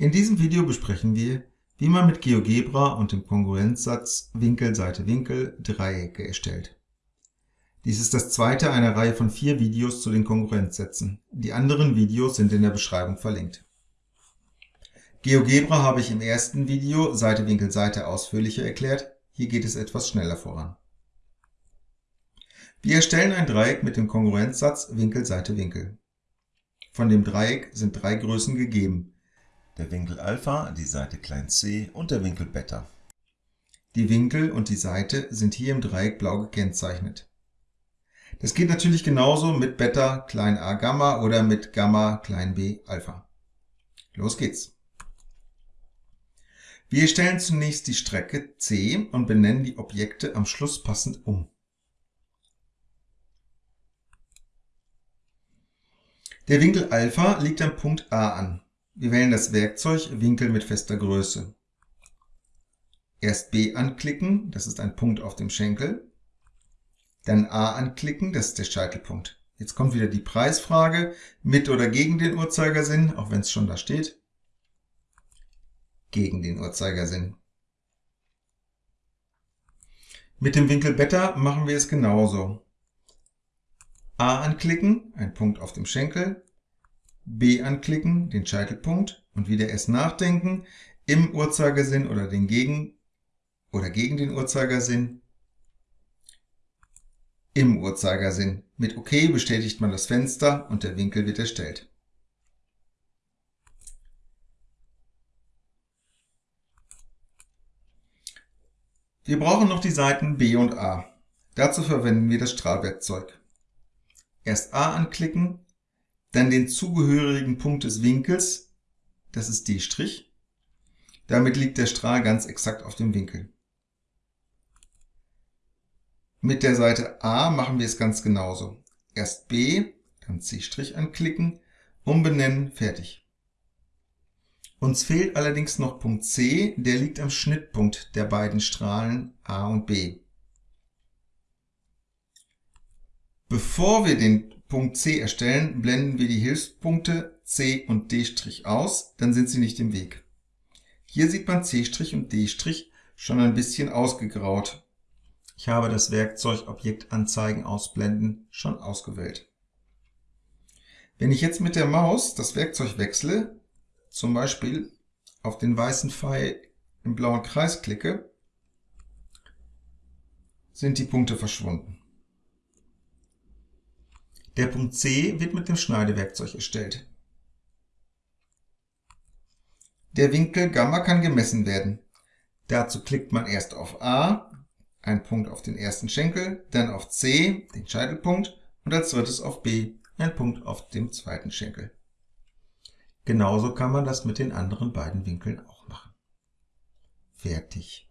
In diesem Video besprechen wir, wie man mit GeoGebra und dem Kongruenzsatz Winkel Seite Winkel Dreiecke erstellt. Dies ist das zweite einer Reihe von vier Videos zu den Kongruenzsätzen. Die anderen Videos sind in der Beschreibung verlinkt. GeoGebra habe ich im ersten Video Seite Winkel Seite ausführlicher erklärt, hier geht es etwas schneller voran. Wir erstellen ein Dreieck mit dem Kongruenzsatz Winkel Seite Winkel. Von dem Dreieck sind drei Größen gegeben, der Winkel Alpha, die Seite c und der Winkel Beta. Die Winkel und die Seite sind hier im Dreieck blau gekennzeichnet. Das geht natürlich genauso mit Beta klein a Gamma oder mit Gamma klein b Alpha. Los geht's! Wir stellen zunächst die Strecke c und benennen die Objekte am Schluss passend um. Der Winkel Alpha liegt am Punkt A an. Wir wählen das Werkzeug Winkel mit fester Größe. Erst B anklicken, das ist ein Punkt auf dem Schenkel. Dann A anklicken, das ist der Scheitelpunkt. Jetzt kommt wieder die Preisfrage, mit oder gegen den Uhrzeigersinn, auch wenn es schon da steht. Gegen den Uhrzeigersinn. Mit dem Winkel Beta machen wir es genauso. A anklicken, ein Punkt auf dem Schenkel, B anklicken, den Scheitelpunkt und wieder erst nachdenken, im Uhrzeigersinn oder den gegen oder gegen den Uhrzeigersinn, im Uhrzeigersinn. Mit OK bestätigt man das Fenster und der Winkel wird erstellt. Wir brauchen noch die Seiten B und A. Dazu verwenden wir das Strahlwerkzeug. Erst A anklicken, dann den zugehörigen Punkt des Winkels, das ist D'. Damit liegt der Strahl ganz exakt auf dem Winkel. Mit der Seite A machen wir es ganz genauso. Erst B, dann C' anklicken, umbenennen, fertig. Uns fehlt allerdings noch Punkt C, der liegt am Schnittpunkt der beiden Strahlen A und B. Bevor wir den Punkt C erstellen, blenden wir die Hilfspunkte C und D' aus, dann sind sie nicht im Weg. Hier sieht man C' und D' schon ein bisschen ausgegraut. Ich habe das Werkzeug Objekt Anzeigen ausblenden schon ausgewählt. Wenn ich jetzt mit der Maus das Werkzeug wechsle, zum Beispiel auf den weißen Pfeil im blauen Kreis klicke, sind die Punkte verschwunden. Der Punkt C wird mit dem Schneidewerkzeug erstellt. Der Winkel Gamma kann gemessen werden. Dazu klickt man erst auf A, ein Punkt auf den ersten Schenkel, dann auf C, den Scheitelpunkt, und als drittes auf B, ein Punkt auf dem zweiten Schenkel. Genauso kann man das mit den anderen beiden Winkeln auch machen. Fertig.